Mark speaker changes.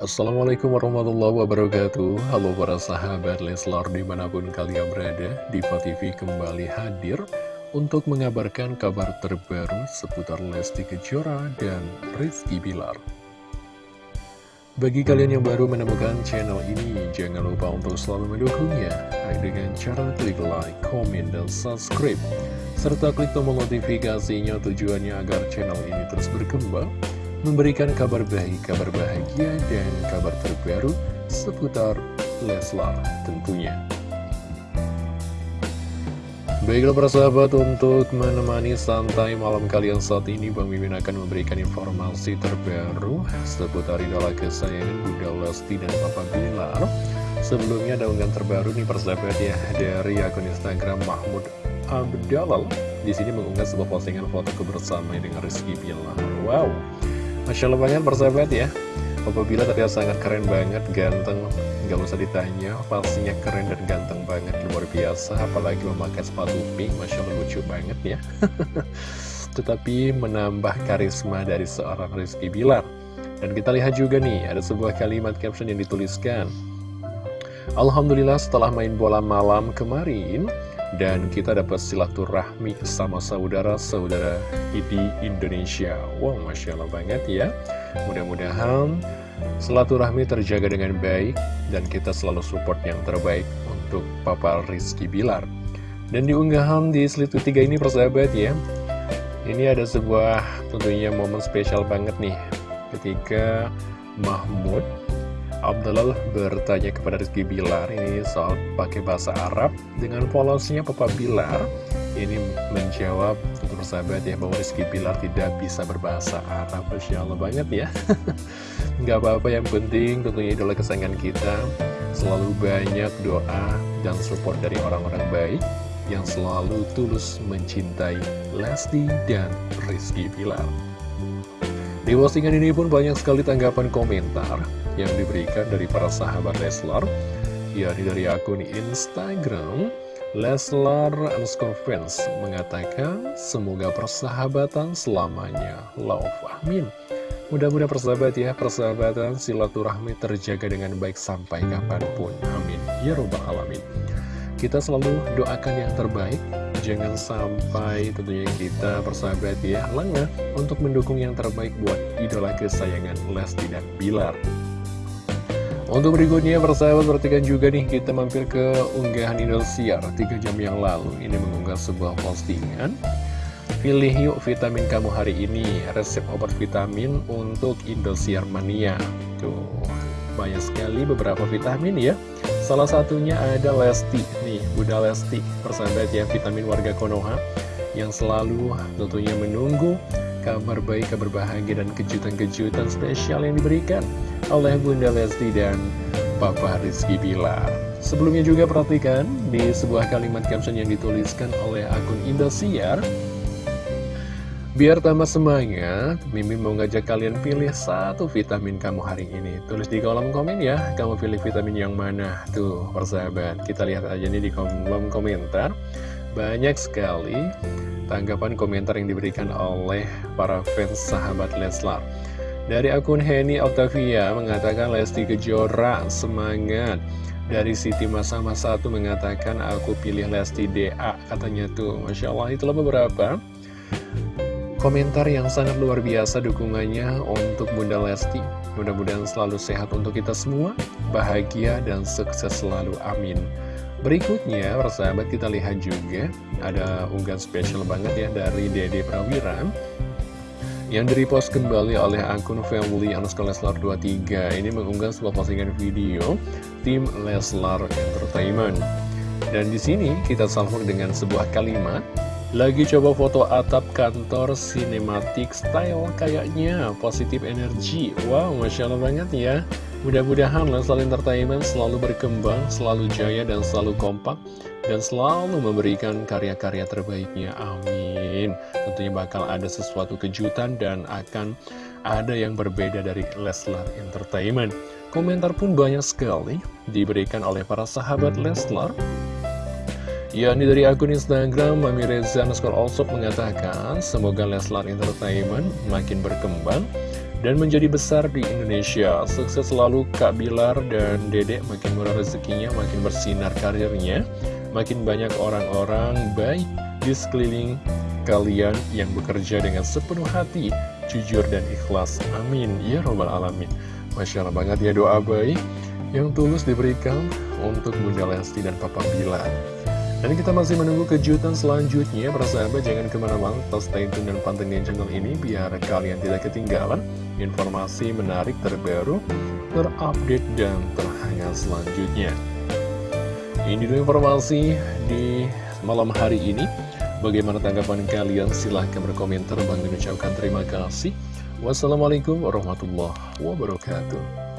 Speaker 1: Assalamualaikum warahmatullahi wabarakatuh. Halo para sahabat Leslar di mana pun kalian berada Diva TV kembali hadir Untuk mengabarkan kabar terbaru seputar Lesti Kejora dan Rizky Bilar. Bagi kalian yang baru menemukan channel ini Jangan lupa untuk selalu mendukungnya Dengan cara klik like, komen, dan subscribe. Serta klik tombol notifikasinya tujuannya agar channel ini terus berkembang memberikan kabar baik, kabar bahagia, dan kabar terbaru seputar Leslar tentunya. Baiklah para sahabat, untuk menemani santai malam kalian saat ini Bang Mimin akan memberikan informasi terbaru seputar idola kesayangan Bunda Lesti dan Papa Bilar. Sebelumnya ada unggahan terbaru nih persahabat ya dari akun Instagram Mahmud Abdalal. Di sini mengunggah sebuah postingan foto kebersamaan dengan Rizky Bilar. Wow, Masya Allah banget persahabat ya. Apabila terlihat sangat keren banget, ganteng Gak usah ditanya, pastinya keren dan ganteng banget Luar biasa, apalagi memakai sepatu pink Masya Allah lucu banget ya. Tetapi menambah karisma dari seorang Rizky Bilar. Dan kita lihat juga nih, ada sebuah kalimat caption yang dituliskan. Alhamdulillah setelah main bola malam kemarin dan kita dapat silaturahmi sama saudara-saudara di Indonesia. Wow, Masya Allah banget ya. Mudah-mudahan silaturahmi terjaga dengan baik dan kita selalu support yang terbaik untuk Papa Rizky Bilar. Dan di unggahan di Selitu 3 ini persahabat ya, ini ada sebuah tentunya momen spesial banget nih ketika Mahmud Abdullah bertanya kepada Rizky Bilar ini soal pakai bahasa Arab. Dengan polosnya Papa Bilar ini menjawab untuk bersahabat ya bahwa Rizky Bilar tidak bisa berbahasa Arab. Masya Allah banget ya. Nggak apa-apa yang penting tentunya idola kesayangan kita. Selalu banyak doa dan support dari orang-orang baik yang selalu tulus mencintai Lesti dan Rizky Bilar di postingan ini pun banyak sekali tanggapan komentar yang diberikan dari para sahabat Leslar yakni dari akun Instagram Leslar underscore fans mengatakan semoga persahabatan selamanya. Love amin mudah-mudahan persahabat ya persahabatan silaturahmi terjaga dengan baik sampai kapan pun. Amin. Ya robbal alamin. Kita selalu doakan yang terbaik jangan sampai tentunya kita persahabat ya lengah untuk mendukung yang terbaik buat idola kesayangan Lesti dan Bilar. Untuk berikutnya persahabat perhatikan juga nih kita mampir ke unggahan Indosiar 3 jam yang lalu. Ini mengunggah sebuah postingan. Pilih yuk vitamin kamu hari ini. Resep obat vitamin untuk Indosiar Mania. Tuh banyak sekali beberapa vitamin ya. Salah satunya ada Lesti Bunda Lesti persahabat ya vitamin warga Konoha Yang selalu tentunya menunggu kabar baik, kabar bahagia, dan kejutan-kejutan spesial yang diberikan oleh Bunda Lesti dan Papa Rizky Bilar. Sebelumnya juga perhatikan di sebuah kalimat caption yang dituliskan oleh akun Indosiar. Biar tambah semangat, Mimin mau ngajak kalian pilih satu vitamin kamu hari ini. Tulis di kolom komen ya, kamu pilih vitamin yang mana. Tuh, persahabat, kita lihat aja nih di kolom komentar. Banyak sekali tanggapan komentar yang diberikan oleh para fans sahabat Leslar. Dari akun Henny Octavia mengatakan Lesti Kejora semangat. Dari Siti Masa satu mengatakan aku pilih Lesti DA katanya tuh. Masya Allah itulah beberapa komentar yang sangat luar biasa dukungannya untuk Bunda Lesti. Mudah-mudahan selalu sehat untuk kita semua, bahagia dan sukses selalu. Amin. Berikutnya, persahabat kita lihat juga ada unggahan spesial banget ya dari Dede Prawira yang direpost kembali oleh akun family underscore Leslar 23 ini mengunggah sebuah postingan video tim Leslar Entertainment dan di sini kita sambung dengan sebuah kalimat lagi coba foto atap kantor cinematic style kayaknya positif energi wow masya Allah banget ya Mudah-mudahan Leslar Entertainment selalu berkembang, selalu jaya dan selalu kompak dan selalu memberikan karya-karya terbaiknya. Amin. Tentunya bakal ada sesuatu kejutan dan akan ada yang berbeda dari Leslar Entertainment. Komentar pun banyak sekali diberikan oleh para sahabat Leslar. Ini dari akun Instagram, Mami Reza Naskor Allsop mengatakan, semoga Leslar Entertainment makin berkembang dan menjadi besar di Indonesia. Sukses selalu Kak Bilar dan Dedek, makin murah rezekinya, makin bersinar karirnya, makin banyak orang-orang baik di sekeliling kalian yang bekerja dengan sepenuh hati, jujur dan ikhlas. Amin. Ya Robbal Alamin. Masya Allah banget ya doa baik yang tulus diberikan untuk Bunda Lesti dan Papa Bilar. Dan kita masih menunggu kejutan selanjutnya. Para sahabat jangan ke mana-mana. Tetap stay tune dan pantengin channel ini Biar kalian tidak ketinggalan Informasi menarik terbaru Terupdate dan terhangat selanjutnya. Ini dulu informasi di malam hari ini. Bagaimana tanggapan kalian? Silahkan berkomentar. Bang ucapkan terima kasih. Wassalamualaikum warahmatullahi wabarakatuh